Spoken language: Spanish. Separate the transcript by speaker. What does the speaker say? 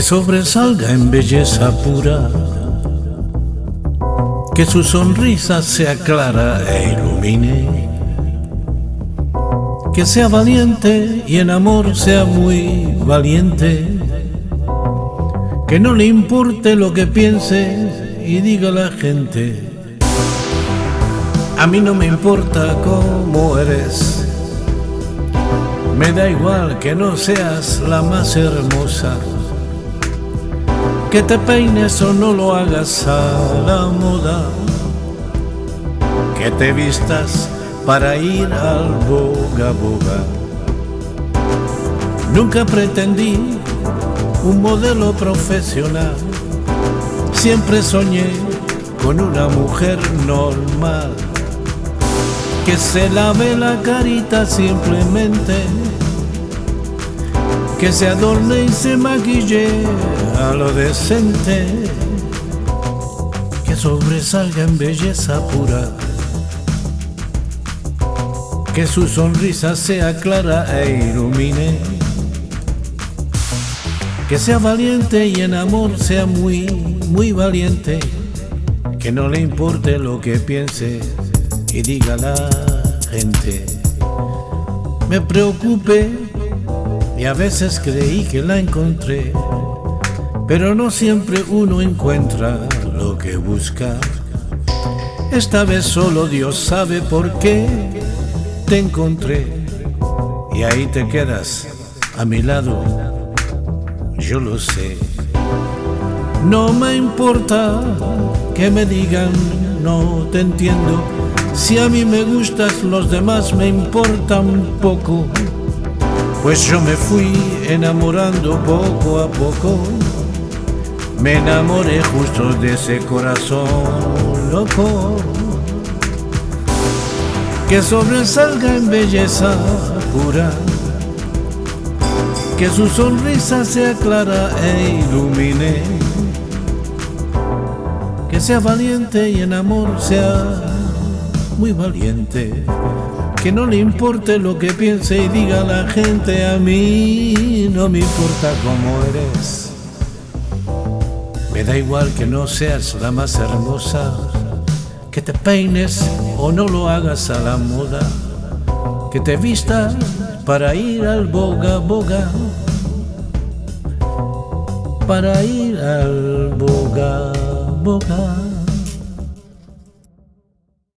Speaker 1: que sobresalga en belleza pura, que su sonrisa sea clara e ilumine, que sea valiente y en amor sea muy valiente, que no le importe lo que piense y diga la gente. A mí no me importa cómo eres, me da igual que no seas la más hermosa que te peines o no lo hagas a la moda, que te vistas para ir al boga boga. Nunca pretendí un modelo profesional, siempre soñé con una mujer normal, que se lave la carita simplemente que se adorne y se maquille a lo decente, que sobresalga en belleza pura, que su sonrisa sea clara e ilumine, que sea valiente y en amor sea muy, muy valiente, que no le importe lo que piense y diga la gente. Me preocupe y a veces creí que la encontré, pero no siempre uno encuentra lo que busca. Esta vez solo Dios sabe por qué te encontré y ahí te quedas a mi lado, yo lo sé. No me importa que me digan no te entiendo, si a mí me gustas los demás me importan poco. Pues yo me fui enamorando poco a poco, me enamoré justo de ese corazón loco, que sobresalga en belleza pura, que su sonrisa sea clara e ilumine, que sea valiente y en amor sea muy valiente que no le importe lo que piense y diga la gente, a mí no me importa cómo eres. Me da igual que no seas la más hermosa, que te peines o no lo hagas a la moda, que te vistas para ir al boga boga, para ir al boga boga.